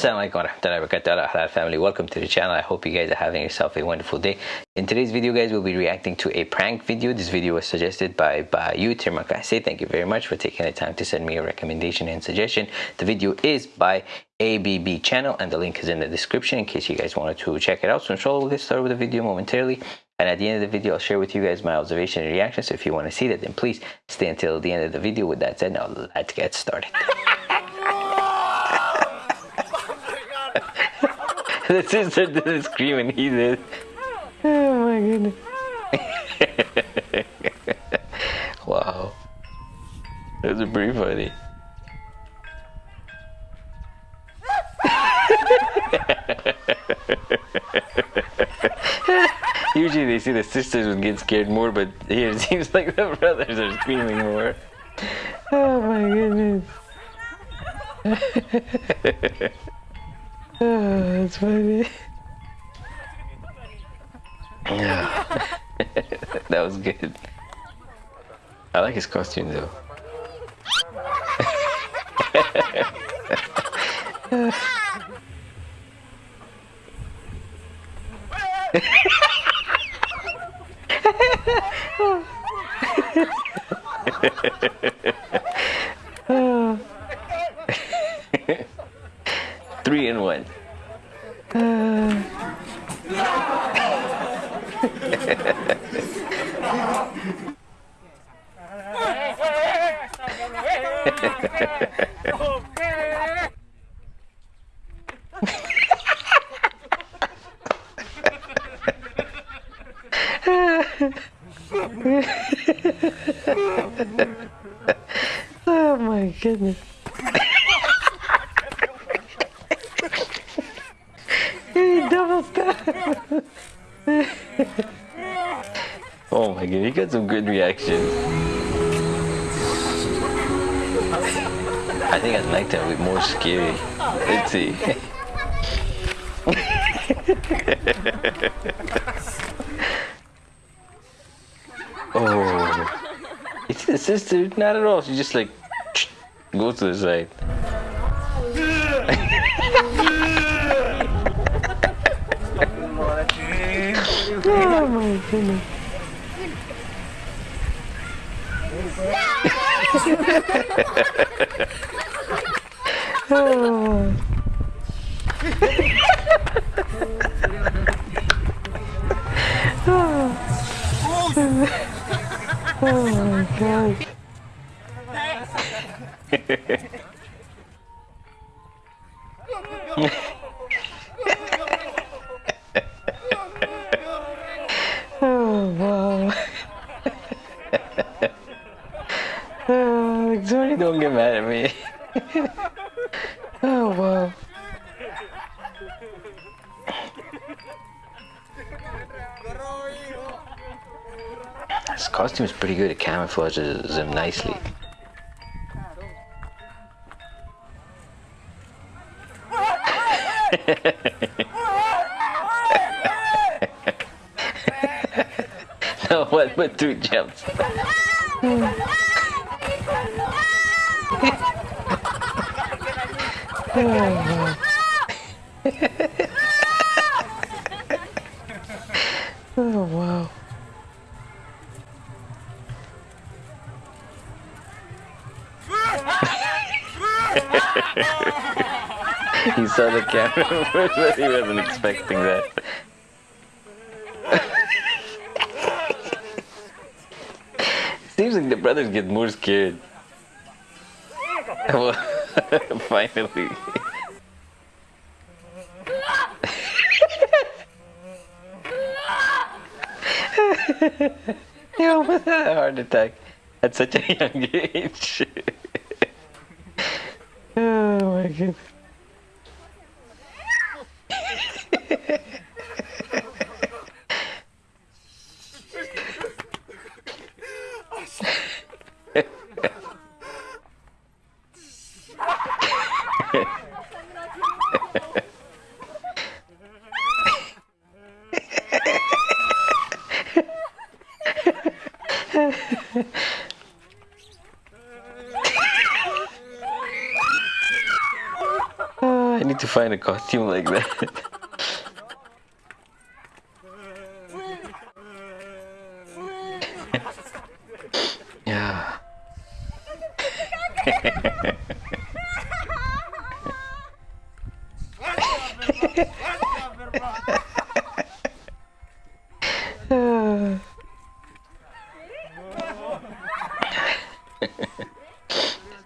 Assalamualaikum warahmatullahi wabarakatuh. Family. Welcome to the channel. I hope you guys are having yourself a wonderful day. In today's video guys we'll be reacting to a prank video. This video was suggested by Bayu Termakase thank you very much for taking the time to send me a recommendation and suggestion. The video is by ABB channel and the link is in the description in case you guys wanted to check it out. So inshallah we'll get started with the video momentarily. And at the end of the video I'll share with you guys my observation and reaction so if you want to see that then please stay until the end of the video. With that said now let's get started the sister didn't scream and he did. Oh my goodness. wow. That was pretty funny. Usually they see the sisters would get scared more, but here it seems like the brothers are screaming more. Oh my goodness. Oh, that's funny. Yeah. that was good. I like his costume though. Three in one. Uh. Oh my goodness. oh my god, he got some good reactions. I think like that with more scary. Let's see. oh. It's the sister? Not at all. She just like goes to the side. oh my goodness. Oh. wow. Zori, don't get mad at me. oh, wow. This costume is pretty good. It camouflages him nicely. no, what but two jumps? Hmm. Oh wow. he saw the camera but he wasn't expecting that. Seems like the brothers get more scared. Finally. he almost had a heart attack at such a young age. oh my goodness. Costume like that. yeah.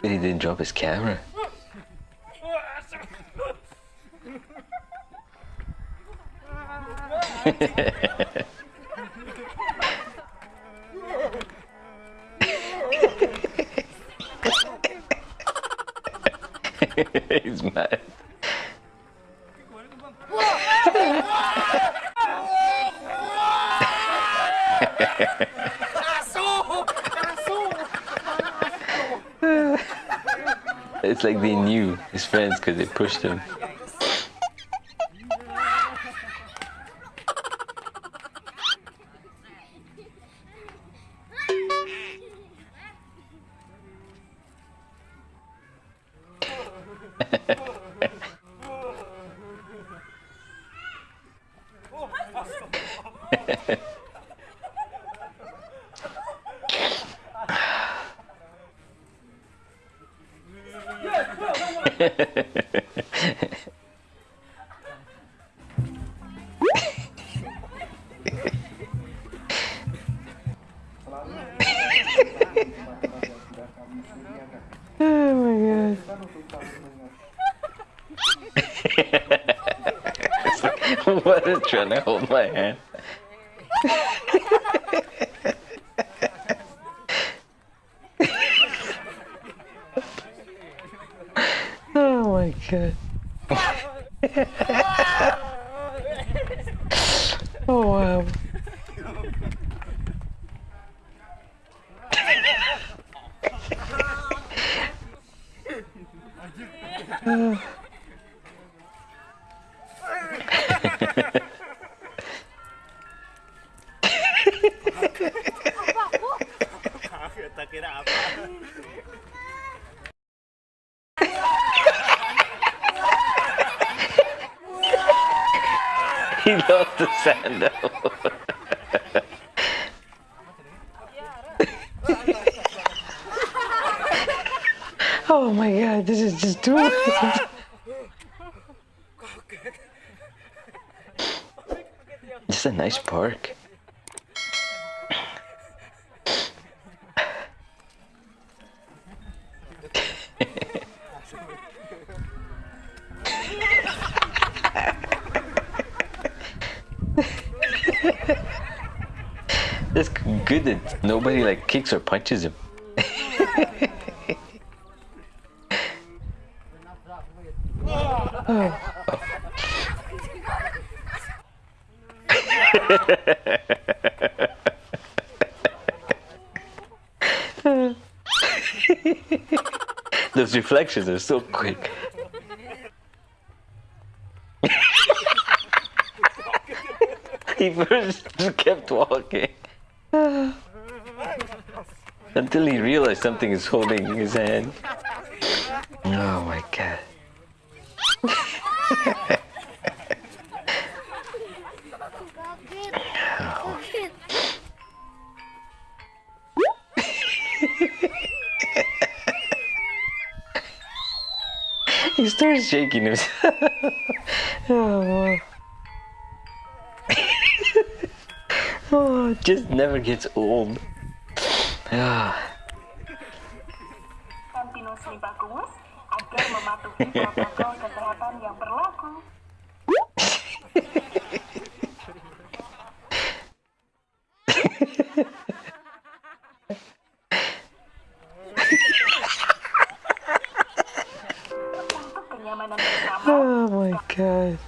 but he didn't drop his camera. He's mad. it's like they knew his friends because they pushed him. God. what is trying to hold my hand? oh my god. Kira apa? he lost the sandal. oh my god, this is just too much. This is a nice park. It's good that nobody like kicks or punches him. Those reflections are so quick. he first just kept walking. Until he realized something is holding his hand. Oh my god. he starts shaking himself. oh, oh, just never gets old. Ah. Berlaku. my god.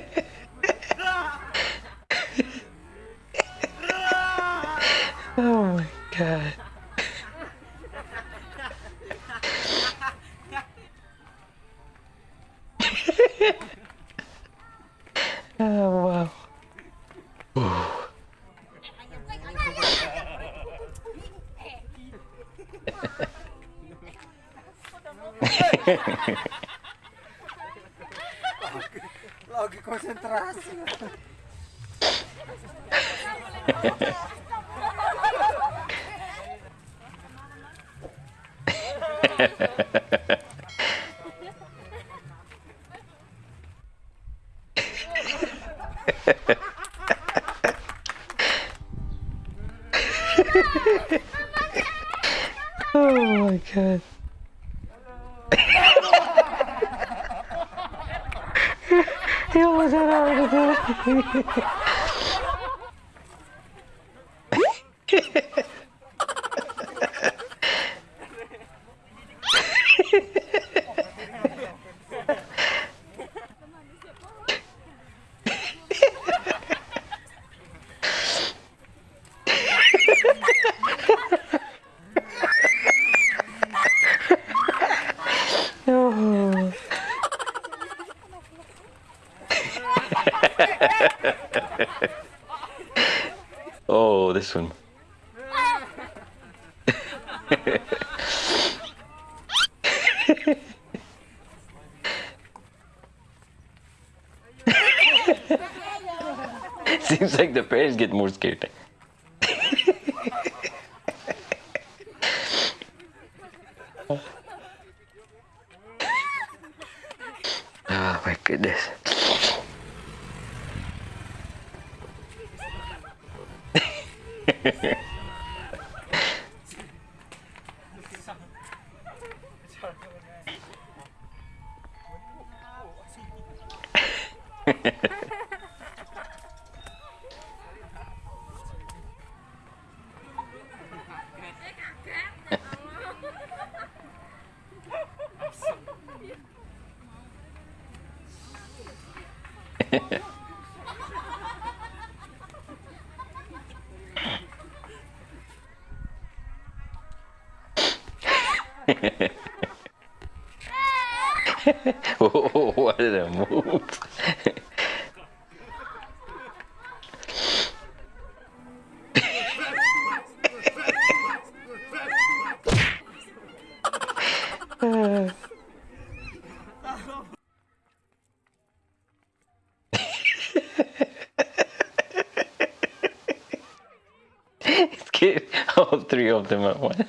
Oh my god. oh wow. Lagi konsentrasi. Oh my god. He almost had out of Oh. oh, this one. Seems like the parents get more scared. oh, what a move. Scared all three of them at once.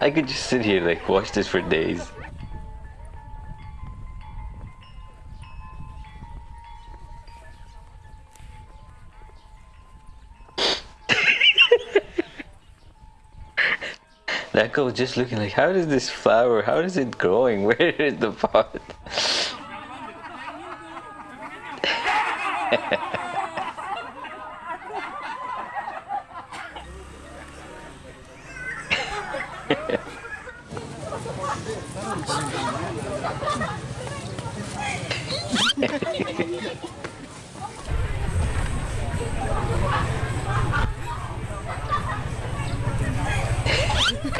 I could just sit here like watch this for days. That was just looking like, how does this flower, how is it growing? Where is the pot?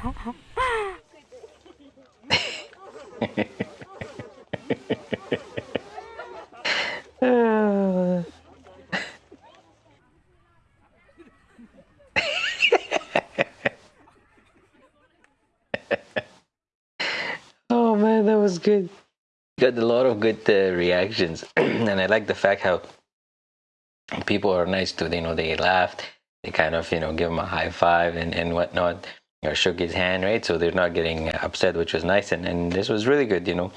oh man, that was good. Got a lot of good uh, reactions, and I like the fact how people are nice too. You know, they laughed, they kind of you know give him a high five and and whatnot, or shook his hand, right? So they're not getting upset, which was nice, and and this was really good. You know,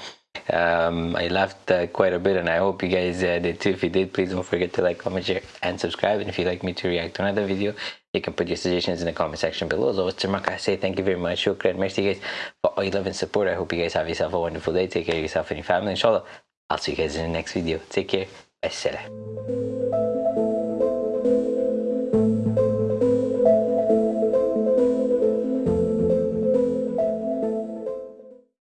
um, I laughed uh, quite a bit, and I hope you guys uh, did too. If you did, please don't forget to like, comment, share, and subscribe. And if you'd like me to react to another video, you can put your suggestions in the comment section below. As always, Termak, I say thank you very much. Shukran. Merci, guys, for all your love and support. I hope you guys have yourself a wonderful day. Take care of yourself and your family. Inshallah, I'll see you guys in the next video. Take care. Bye.